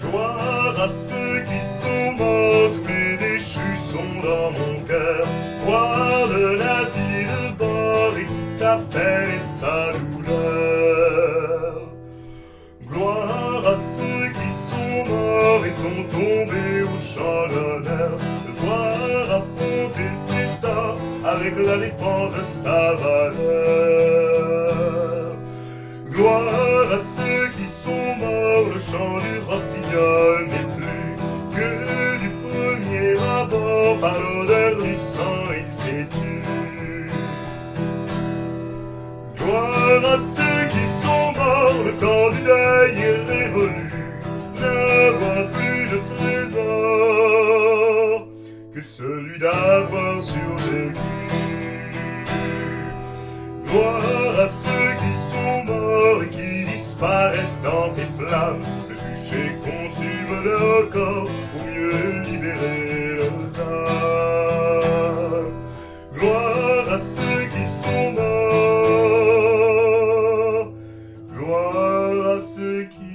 Gloire à ceux qui sont morts, tous les déchus sont dans mon cœur. Gloire de la vie de bord et sa peine et sa douleur. Gloire à ceux qui sont morts et sont tombés au champ d'honneur. Gloire à fonder ses temps avec la défense de sa valeur. Par l'odeur du sang il s'est tu. Gloire à ceux qui sont morts, le temps du deuil est révolu, n'avoir plus de trésor que celui d'avoir survécu. Gloire à ceux qui sont morts et qui disparaissent dans ces flammes, le bûcher consume leur corps pour mieux 好き